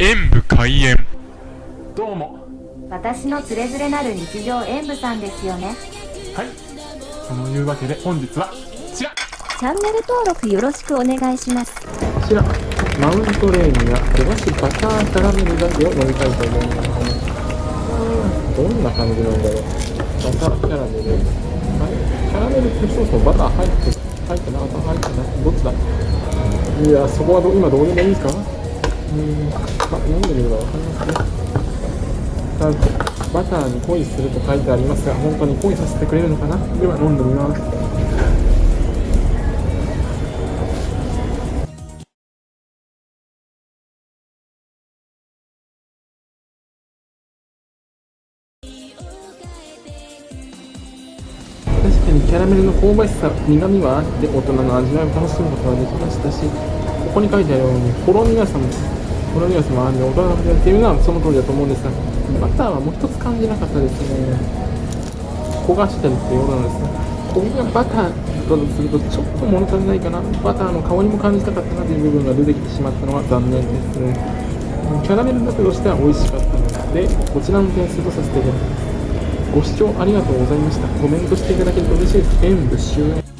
演武開演。どうも。私のつれづれなる日常演舞さんですよね。はい。そのいうわけで本日はこちら。チャンネル登録よろしくお願いします。こちらマウントレーニア手菓子バターキャラメルだけを飲みたいと思います。どんな感じなんだろう。バターキャラメル。あれキャラメルってそもそもバター入って入ってなかった入ってないどっちだ。いやそこはど今どうでもいいですか？うーん。あ飲んでみればわかりますねバターに恋すると書いてありますが本当に恋させてくれるのかな？では飲んでみます。確かにキャラメルの香ばしさ苦みはあって大人の味わいを楽しむことができましたしここに書いてあるようにほろ苦さもほろ苦さもあるので大人の味わいっていうのはその通りだと思うんですがバターはもう一つ感じなかったですね。焦がしてるっていうことなんですがこれがバターだとするとちょっと物足りないかな。バターの香りも感じたかったなという部分が出てきてしまったのは残念ですね。キャラメルだけとしては美味しかったのでこちらの点数とさせていただきます。ご視聴ありがとうございました。コメントしていただけると嬉しいです。演武終演